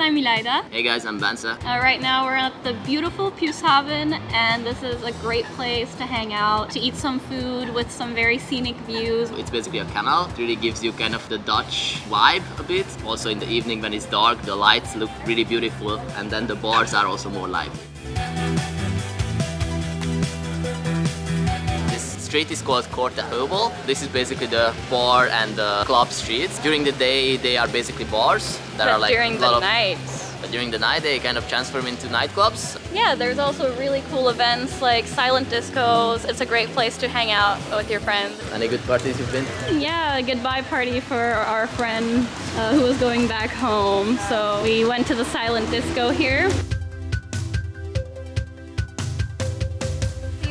I'm Ilaida. Hey guys, I'm Bansa. Uh, right now we're at the beautiful Piushaven and this is a great place to hang out, to eat some food with some very scenic views. It's basically a canal. It really gives you kind of the Dutch vibe a bit. Also in the evening when it's dark, the lights look really beautiful and then the bars are also more lively. Street is called Korte Heuvel. This is basically the bar and the club streets. During the day, they are basically bars. That but are like during the of, night. But during the night, they kind of transform into nightclubs. Yeah, there's also really cool events like silent discos. It's a great place to hang out with your friends. Any good parties you've been? Yeah, a goodbye party for our friend uh, who was going back home. So we went to the silent disco here.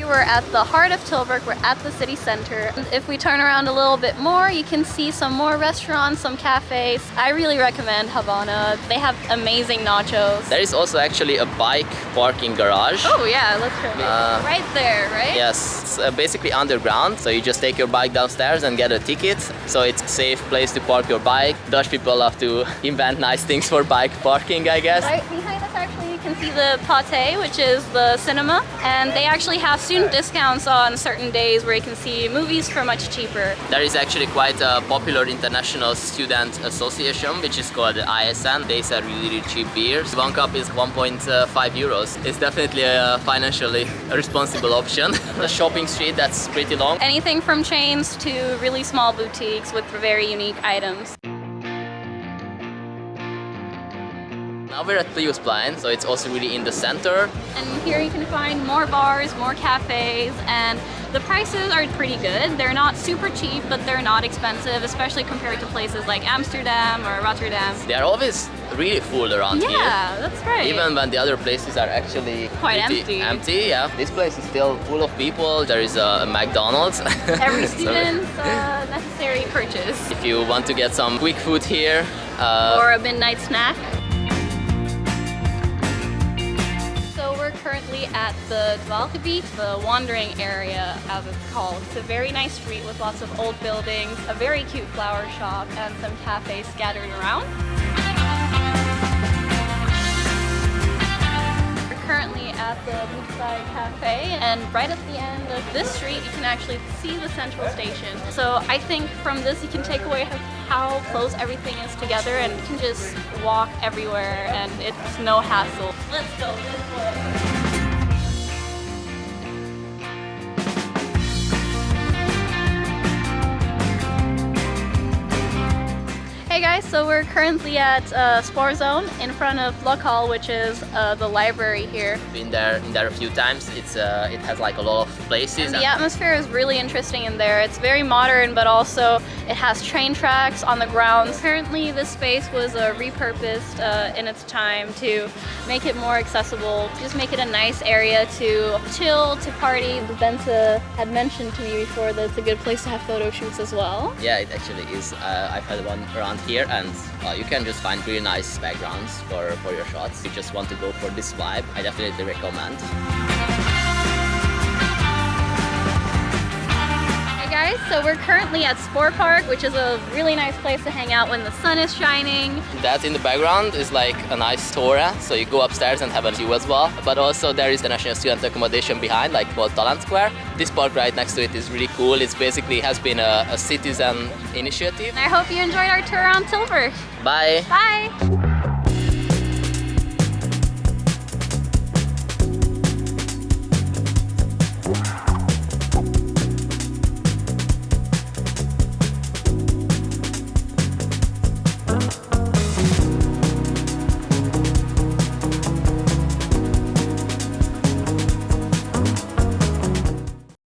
We're at the heart of Tilburg, we're at the city center. If we turn around a little bit more, you can see some more restaurants, some cafes. I really recommend Havana. They have amazing nachos. There is also actually a bike parking garage. Oh yeah, let's show uh, Right there, right? Yes, it's uh, basically underground, so you just take your bike downstairs and get a ticket. So it's a safe place to park your bike. Dutch people love to invent nice things for bike parking, I guess. Right behind us you can see the Pathé, which is the cinema. And they actually have student discounts on certain days where you can see movies for much cheaper. There is actually quite a popular international student association, which is called the ISN. They sell really, really cheap beers. One cup is 1.5 euros. It's definitely a financially responsible option. the shopping street, that's pretty long. Anything from chains to really small boutiques with very unique items. Now we're at Piusplein, so it's also really in the center. And here you can find more bars, more cafes, and the prices are pretty good. They're not super cheap, but they're not expensive, especially compared to places like Amsterdam or Rotterdam. They are always really full around yeah, here. Yeah, that's right. Even when the other places are actually quite empty. Empty, yeah. This place is still full of people. There is a, McDonald's. Every student's uh, necessary purchase. If you want to get some quick food here. Uh, or a midnight snack. At the Dwaalgebied, the wandering area as it's called. It's a very nice street with lots of old buildings, a very cute flower shop, and some cafes scattered around. We're currently at the Beachside Cafe, and right at the end of this street you can actually see the central station. So I think from this you can take away how close everything is together and you can just walk everywhere and it's no hassle. Let's go this way. Hey guys, so we're currently at uh, Zone in front of LocHal, which is uh, the library here. Been there, been there a few times. It's uh, it has like a lot of places. And the atmosphere is really interesting in there. It's very modern, but also it has train tracks on the grounds. Apparently, this space was uh, repurposed uh, in its time to make it more accessible, just make it a nice area to chill, to party. The Benza had mentioned to me before that it's a good place to have photo shoots as well. Yeah, it actually is. Uh, I've had one around here and uh, you can just find really nice backgrounds for, for your shots. If you just want to go for this vibe, I definitely recommend. Guys, so we're currently at Spoor Park, which is a really nice place to hang out when the sun is shining. That in the background is like a nice Torah, so you go upstairs and have a view as well. But also there is the National Student Accommodation behind, like called Talent Square. This park right next to it is really cool. It's basically has been a, a citizen initiative. I hope you enjoyed our tour around Tilburg. Bye. Bye.